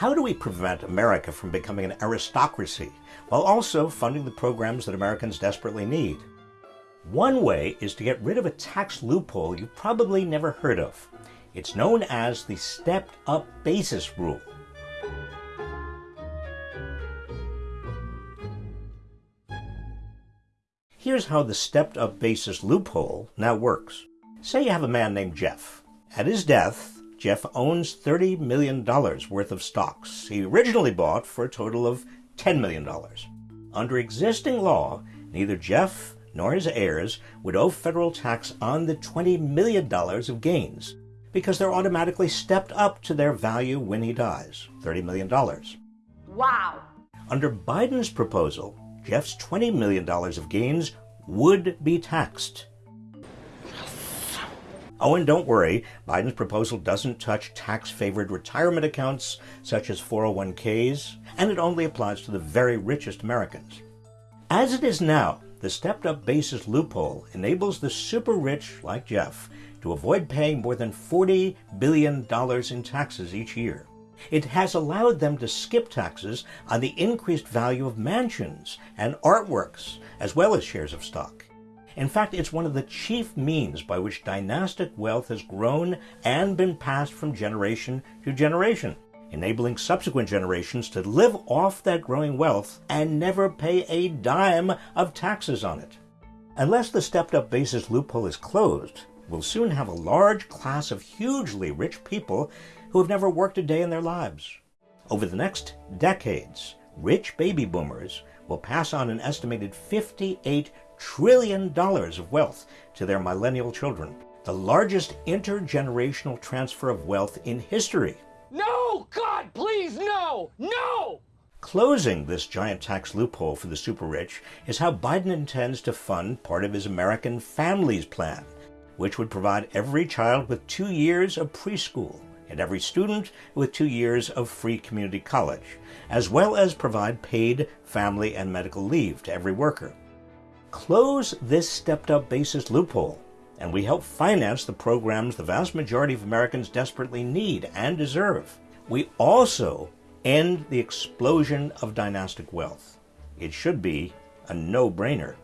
How do we prevent America from becoming an aristocracy while also funding the programs that Americans desperately need? One way is to get rid of a tax loophole you've probably never heard of. It's known as the stepped up basis rule. Here's how the stepped up basis loophole now works. Say you have a man named Jeff. At his death, Jeff owns $30 million worth of stocks he originally bought for a total of $10 million. Under existing law, neither Jeff nor his heirs would owe federal tax on the $20 million of gains because they're automatically stepped up to their value when he dies $30 million. Wow. Under Biden's proposal, Jeff's $20 million of gains would be taxed. Oh, and don't worry, Biden's proposal doesn't touch tax favored retirement accounts such as 401ks, and it only applies to the very richest Americans. As it is now, the stepped up basis loophole enables the super rich, like Jeff, to avoid paying more than $40 billion in taxes each year. It has allowed them to skip taxes on the increased value of mansions and artworks, as well as shares of stock. In fact, it's one of the chief means by which dynastic wealth has grown and been passed from generation to generation, enabling subsequent generations to live off that growing wealth and never pay a dime of taxes on it. Unless the stepped up basis loophole is closed, we'll soon have a large class of hugely rich people who have never worked a day in their lives. Over the next decades, rich baby boomers will pass on an estimated $58 trillion dollars of wealth to their millennial children, the largest intergenerational transfer of wealth in history. No! God, please, no! No! Closing this giant tax loophole for the super rich is how Biden intends to fund part of his American Families Plan, which would provide every child with two years of preschool and every student with two years of free community college, as well as provide paid family and medical leave to every worker. Close this stepped up basis loophole, and we help finance the programs the vast majority of Americans desperately need and deserve. We also end the explosion of dynastic wealth. It should be a no brainer.